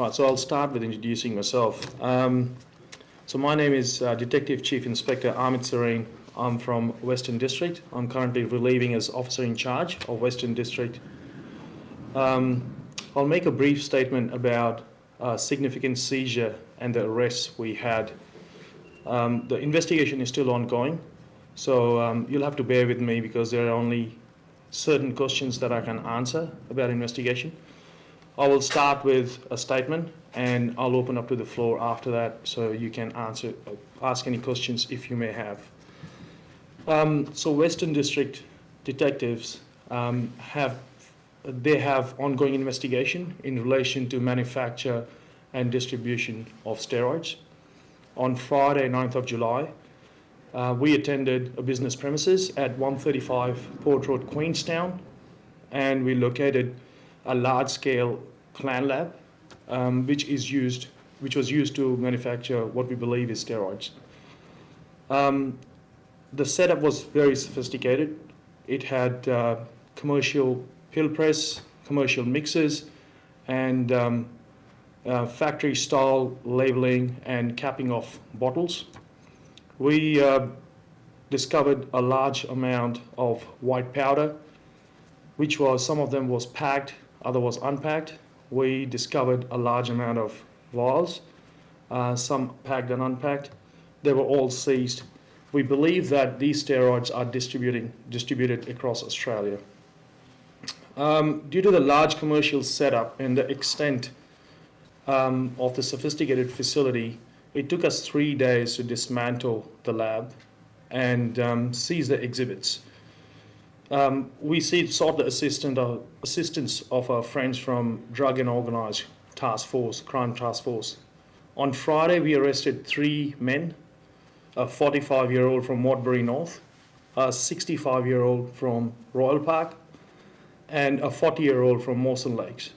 Right, so I'll start with introducing myself. Um, so my name is uh, Detective Chief Inspector Amit Sareen. I'm from Western District. I'm currently relieving as officer in charge of Western District. Um, I'll make a brief statement about uh, significant seizure and the arrests we had. Um, the investigation is still ongoing, so um, you'll have to bear with me because there are only certain questions that I can answer about investigation. I will start with a statement and I'll open up to the floor after that so you can answer, ask any questions if you may have. Um, so Western District detectives um, have, they have ongoing investigation in relation to manufacture and distribution of steroids. On Friday, 9th of July, uh, we attended a business premises at 135 Port Road, Queenstown, and we located a large-scale clan lab, um, which is used, which was used to manufacture what we believe is steroids. Um, the setup was very sophisticated. It had uh, commercial pill press, commercial mixers, and um, uh, factory style labeling and capping of bottles. We uh, discovered a large amount of white powder, which was, some of them was packed, other was unpacked. We discovered a large amount of vials, uh, some packed and unpacked. They were all seized. We believe that these steroids are distributing, distributed across Australia. Um, due to the large commercial setup and the extent um, of the sophisticated facility, it took us three days to dismantle the lab and um, seize the exhibits. Um, we see, sought the uh, assistance of our friends from Drug and Organised Task Force, Crime Task Force. On Friday, we arrested three men, a 45-year-old from Modbury North, a 65-year-old from Royal Park, and a 40-year-old from Mawson Lakes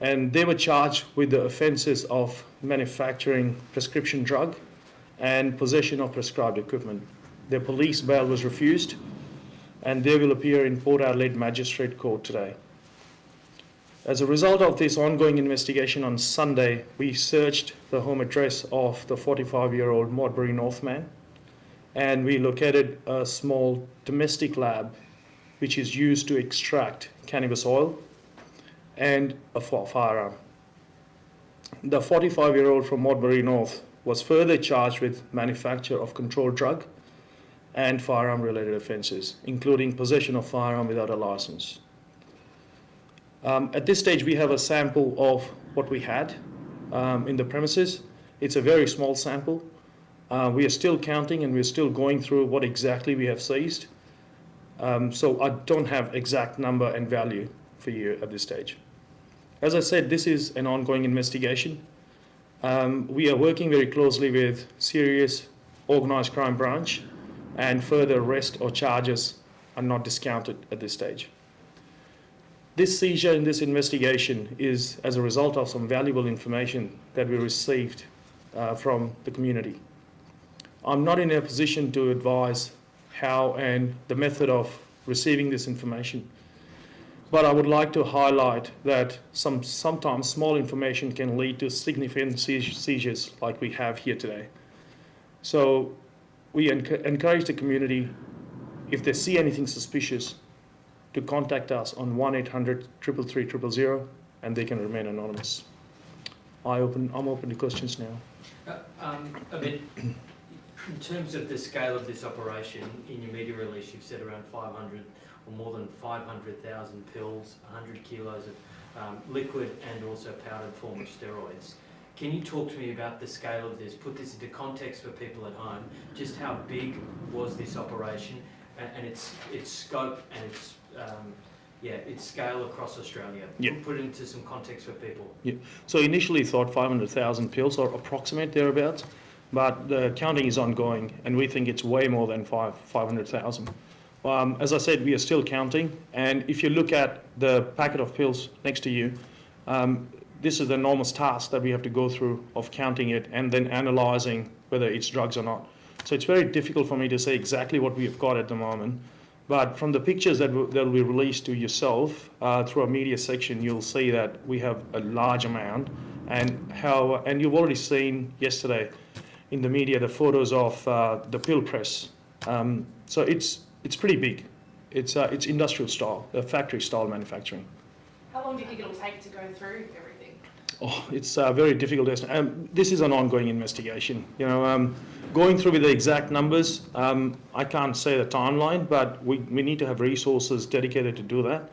and they were charged with the offences of manufacturing prescription drug and possession of prescribed equipment. Their police bail was refused and they will appear in Port Adelaide Magistrate Court today. As a result of this ongoing investigation on Sunday, we searched the home address of the 45-year-old Modbury Northman and we located a small domestic lab which is used to extract cannabis oil and a firearm. The 45-year-old from Modbury North was further charged with manufacture of controlled drug and firearm-related offences, including possession of firearm without a license. Um, at this stage, we have a sample of what we had um, in the premises. It's a very small sample. Uh, we are still counting and we're still going through what exactly we have seized. Um, so I don't have exact number and value for you at this stage. As I said, this is an ongoing investigation. Um, we are working very closely with serious organised crime branch and further arrest or charges are not discounted at this stage. This seizure in this investigation is as a result of some valuable information that we received uh, from the community. I'm not in a position to advise how and the method of receiving this information but I would like to highlight that some, sometimes small information can lead to significant seizures like we have here today. So we enc encourage the community, if they see anything suspicious, to contact us on 1-800-333-000 and they can remain anonymous. I open, I'm open to questions now. Uh, um, in terms of the scale of this operation, in your media release you've said around 500 or more than 500,000 pills, 100 kilos of um, liquid and also powdered form of steroids. Can you talk to me about the scale of this? Put this into context for people at home. Just how big was this operation and, and its its scope and its um, yeah its scale across Australia? Yeah. Put it into some context for people. Yeah. So initially thought 500,000 pills or approximate thereabouts, but the counting is ongoing and we think it's way more than five 500,000. Um, as I said, we are still counting. And if you look at the packet of pills next to you, um, this is the enormous task that we have to go through of counting it and then analyzing whether it's drugs or not. So it's very difficult for me to say exactly what we have got at the moment. But from the pictures that that will be released to yourself uh, through our media section, you'll see that we have a large amount, and how and you've already seen yesterday in the media the photos of uh, the pill press. Um, so it's it's pretty big. It's uh, it's industrial style, uh, factory style manufacturing. How long do you think it'll take to go through everything? Oh, it's uh, very difficult to estimate. Um, this is an ongoing investigation. You know, um, going through with the exact numbers, um, I can't say the timeline, but we, we need to have resources dedicated to do that.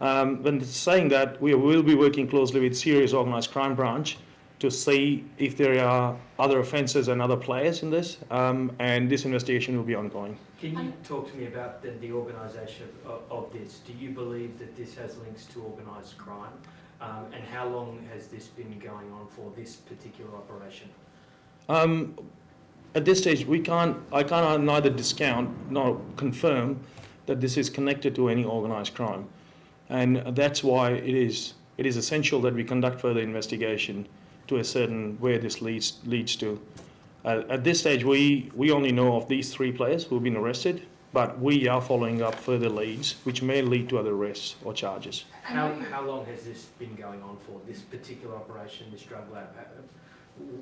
Um, when saying that, we will be working closely with Serious Organised Crime Branch to see if there are other offences and other players in this, um, and this investigation will be ongoing. Can you Um, talk to me about the, the organisation of, of this? Do you believe that this has links to organised crime? Um, and how long has this been going on for, this particular operation? Um, at this stage, we can't, I can't neither discount nor confirm that this is connected to any organised crime. And that's why it is, it is essential that we conduct further investigation to ascertain where this leads, leads to. Uh, at this stage, we, we only know of these three players who have been arrested, but we are following up further leads, which may lead to other arrests or charges. How, how long has this been going on for, this particular operation, this drug lab?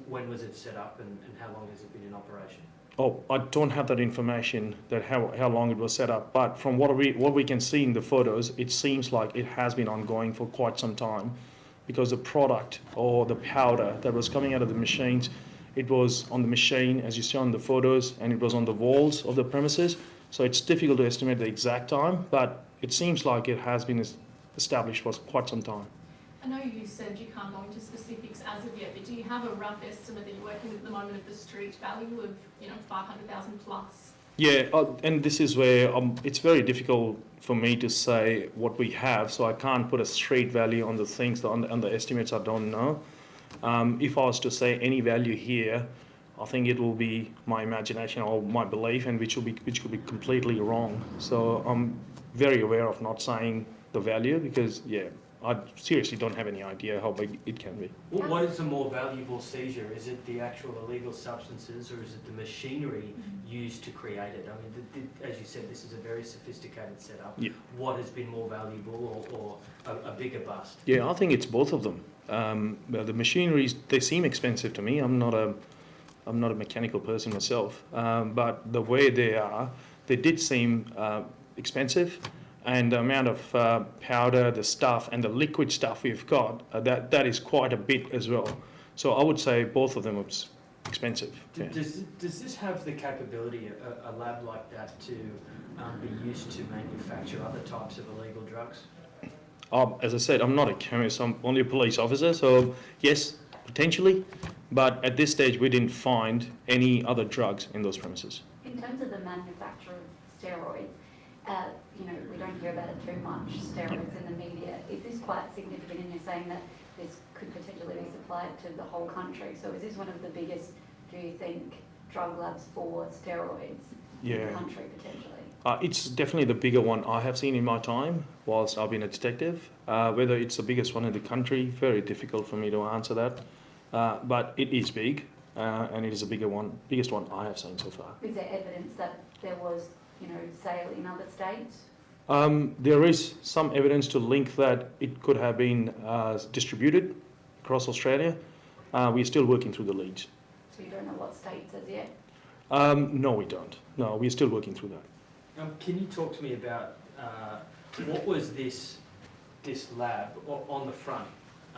When was it set up and, and how long has it been in operation? Oh, I don't have that information that how, how long it was set up, but from what we what we can see in the photos, it seems like it has been ongoing for quite some time, because the product or the powder that was coming out of the machines, it was on the machine as you see on the photos, and it was on the walls of the premises. So it's difficult to estimate the exact time, but it seems like it has been established for quite some time. I know you said you can't go into specifics as of yet, but do you have a rough estimate that you're working with at the moment of the street value of, you know, five hundred thousand plus? Yeah, uh, and this is where um, it's very difficult for me to say what we have, so I can't put a straight value on the things, on the, on the estimates I don't know. Um, if I was to say any value here, I think it will be my imagination or my belief, and which will be which could be completely wrong. So I'm very aware of not saying the value because yeah, I seriously don't have any idea how big it can be. What, what is a more valuable seizure? Is it the actual illegal substances or is it the machinery used to create it? I mean, the, the, as you said, this is a very sophisticated setup. Yeah. What has been more valuable or, or a, a bigger bust? Yeah, I think it's both of them. Um, well, the machineries they seem expensive to me. I'm not a I'm not a mechanical person myself, um, but the way they are, they did seem uh, expensive, and the amount of uh, powder, the stuff, and the liquid stuff we've got, uh, that that is quite a bit as well. So I would say both of them are expensive. D- Yeah. Does, does this have the capability, a, a lab like that, to um, be used to manufacture other types of illegal drugs? Um, as I said, I'm not a chemist. I'm only a police officer. So yes, potentially, but at this stage we didn't find any other drugs in those premises. In terms of the manufacture of steroids, uh, you know, we don't hear about it too much, steroids in the media. Is this quite significant and you're saying that this could potentially be supplied to the whole country? So is this one of the biggest, do you think, drug labs for steroids in the country potentially? Uh, it's definitely the bigger one I have seen in my time whilst I've been a detective. Uh, whether it's the biggest one in the country, very difficult for me to answer that. Uh, but it is big, uh, and it is the bigger one, biggest one I have seen so far. Is there evidence that there was, you know, sale in other states? Um, there is some evidence to link that it could have been uh, distributed across Australia. Uh, we're still working through the leads. So you don't know what states as yet? Um, no, we don't. No, we're still working through that. Um, can you talk to me about uh, what was this this lab on the front?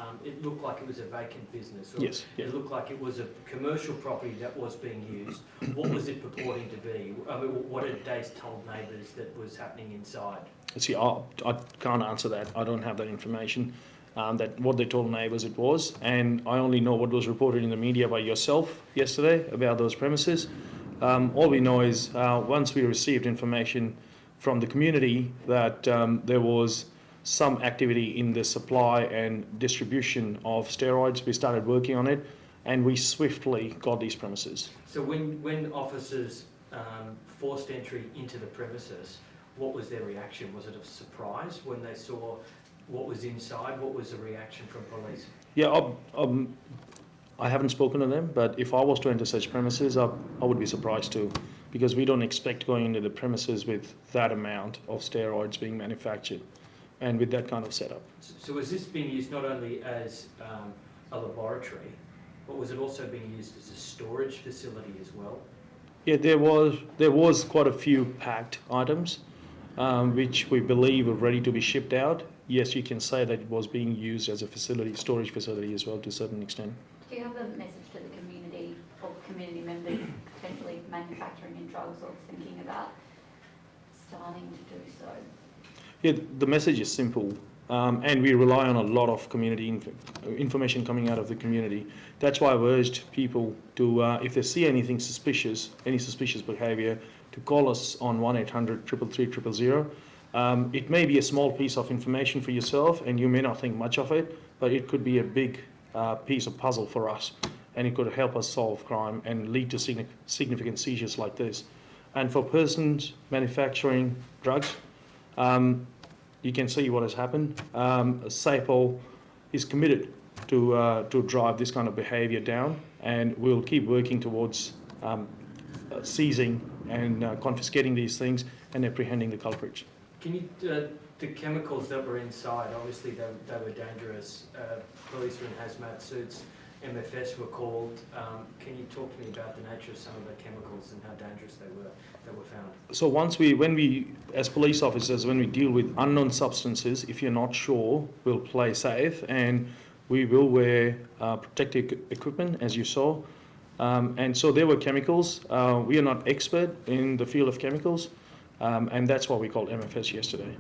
Um, it looked like it was a vacant business. Yes. Yeah. It looked like it was a commercial property that was being used. What was it purporting to be? I mean, what had Dace told neighbours that was happening inside? See, I, I can't answer that. I don't have that information. Um, that what they told neighbours it was, and I only know what was reported in the media by yourself yesterday about those premises. Um, all we know is uh, once we received information from the community that um, there was some activity in the supply and distribution of steroids, we started working on it, and we swiftly got these premises. So when, when officers um, forced entry into the premises, what was their reaction? Was it a surprise when they saw what was inside? What was the reaction from police? Yeah, um, um, I haven't spoken to them, but if I was to enter such premises, I, I would be surprised too. because we don't expect going into the premises with that amount of steroids being manufactured and with that kind of setup. So- So was this being used not only as um, a laboratory, but was it also being used as a storage facility as well? Yeah, there was there was quite a few packed items, um, which we believe are ready to be shipped out. Yes, you can say that it was being used as a facility, storage facility as well to a certain extent. Do you have a message to the community or community members potentially manufacturing in drugs or thinking about starting to do so? Yeah, the message is simple, um, and we rely on a lot of community inf- information coming out of the community. That's why I've urged people to, uh, if they see anything suspicious, any suspicious behaviour, to call us on 1-800 333 000. Um, it may be a small piece of information for yourself, and you may not think much of it, but it could be a big uh, piece of puzzle for us, and it could help us solve crime and lead to significant seizures like this. And for persons manufacturing drugs, um, you can see what has happened. Um, SAPOL is committed to, uh, to drive this kind of behaviour down, and we'll keep working towards um, uh, seizing and uh, confiscating these things and apprehending the culprits. Can you, uh, the chemicals that were inside, obviously they, they were dangerous. Uh, Police were in hazmat suits, MFS were called. Um, Can you talk to me about the nature of some of the chemicals and how dangerous they were, that were found? So once we, when we, as police officers, when we deal with unknown substances, if you're not sure, we'll play safe and we will wear uh, protective equipment, as you saw. Um, and so there were chemicals. Uh, we are not expert in the field of chemicals, um, and that's why we called MFS yesterday.